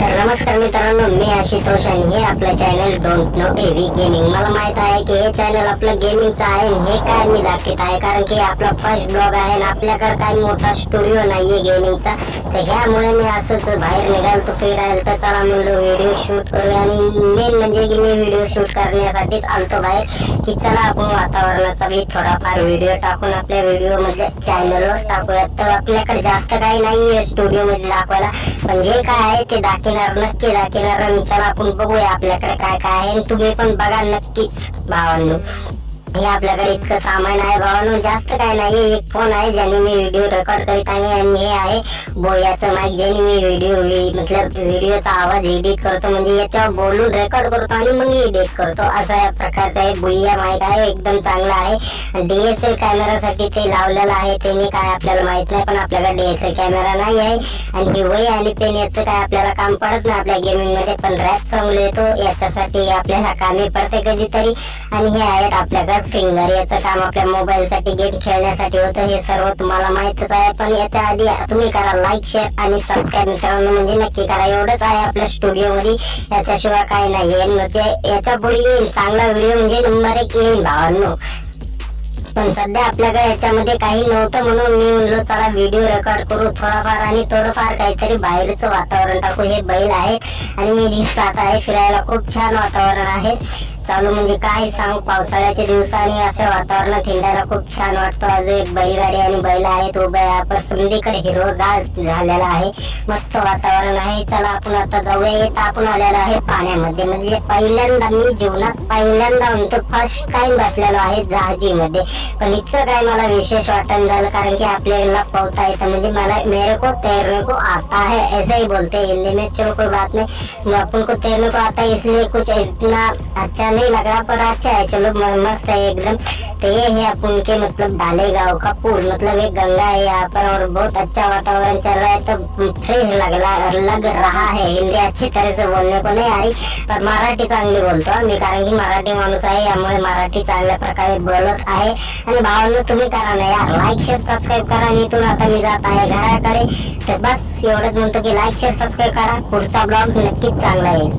तर नमस्कार मित्रांनो मी आशितोष आणि हे आपलं चॅनल डोंट नो एव्ही गेमिंग मला माहीत आहे की हे चॅनल आपलं गेमिंगचं आहे हे काय मी दाखवत आहे कारण की आपला फर्स्ट ब्लॉग आहे आणि आपल्याकडे काही मोठा स्टुडिओ नाहीये गेमिंगचा तर ह्यामुळे मी असंच बाहेर निघाल तो फिरायला तर चला म्हणलो व्हिडिओ शूट करूया आणि मेन म्हणजे की मी व्हिडिओ शूट करण्यासाठीच आलतो बाहेर. की चला आपण वातावरणाचा मी थोडाफार व्हिडिओ टाकून आपल्या व्हिडिओमध्ये चॅनलवर टाकूयात तर आपल्याकडे जास्त काही नाहीये स्टुडिओ मध्ये दाखवायला. पण जे काय? आहे ते दाखिनार नक्की दाखवणार आणि चला आपण बघूया आपल्याकडे काय काय आहे. आणि तुम्ही पण बघा नक्कीच भावांनो. आपल्याकडे इतकं सामान आहे भावानो जास्त काय नाही. एक फोन आहे ज्याने मी व्हिडिओ रेकॉर्ड करीत आहे आणि हे आहे बोयाचं माईक ज्याने मी व्हिडिओ मतलब व्हिडिओचा आवाज एडिट करतो. म्हणजे याच्यावर बोलून रेकॉर्ड करतो आणि मग एडिट करतो. असा या प्रकारचा आहे बोया माईक आहे. एकदम चांगला आहे. डीएसएल कॅमेरासाठी ते लावलेलं आहे. ते मी काय आपल्याला माहीत नाही पण आपल्याकडे डीएसएल कॅमेरा नाही आहे. आणि हे वही आणि पेन याचं काय आपल्याला काम पडत नाही आपल्या गेमिंगमध्ये पण रॅप चांगलं येतो. याच्यासाठी आपल्याला कामे पडते कधीतरी. आणि हे आहेत आपल्याकडे फिंगर याचं काम आपल्या मोबाईल साठी गेम खेळण्यासाठी होतं हे सर्व तुम्हाला माहितच आहे. पण याच्या आधी तुम्ही करा लाईक शेअर आणि सबस्क्राईब मित्रांनो. म्हणजे नक्की करा. एवढंच आहे आपल्या स्टुडिओ मध्ये. याच्याशिवाय काही नाही. म्हणजे याच्यापुढे येईल. चांगला व्हिडिओ म्हणजे नंबर एक येईल भावांनो. पण सध्या आपल्याकडे याच्यामध्ये काही नव्हतं म्हणून मी म्हणलो चला व्हिडिओ रेकॉर्ड करू थोडाफार आणि थोडंफार काहीतरी बाहेरचं वातावरण टाकू. हे बैल आहे आणि मी दिसतात आहे. फिरायला खूप छान वातावरण आहे. चालू म्हणजे काय सांग? पावसाळ्याच्या दिवसांनी असं वातावरण हिंडायला खूप छान वाटतं. अजून एक बैलगाडी आणि बैल आहे तो बैल आपण संधीकडे हिरवगार झालेला आहे. मस्त वातावरण आहे. चला आपण आता जाऊया. येत आपण आलेलो आहे पाण्यामध्ये. म्हणजे पहिल्यांदा मी जीवनात पहिल्यांदा म्हणतो फर्स्ट टाइम बसलेलो आहे जहाजीमध्ये. पण इतकं काय मला विशेष वाटण झालं कारण की आपल्याला पोहता येतं. म्हणजे मला मेरे को तैरने को आता है. ऐसे ही बोलते हिंदी में चलो कोई बात नहीं. अपन को तैरने को आता है. इसलिए कुछ इतना अच्छा नहीं लग रहा पर अच्छा है चलो मस्त है एकदम। तो ये है अपन के मतलब डाले गाँव का पुल मतलब एक गंगा है यहाँ पर और बहुत अच्छा वातावरण चल रहा है तो फ्रेश लग रहा लग रहा है। हिंदी अच्छी तरह से बोलने को नहीं आ रही पर मराठी चांगली बोलतो मी कारण की मराठी माणूस आहे यामुळे मराठी चांगल्या प्रकारे बोलत आहे। आणि भावांना तुम्ही करा ना यार लाईक शेअर सबस्क्राईब करा आणि इथून आता मी जात आहे घराकडे. तर बस एवढंच म्हणतो की लाईक शेअर सबस्क्राईब करा. पुढचा ब्लॉग नक्कीच चांगला येईल.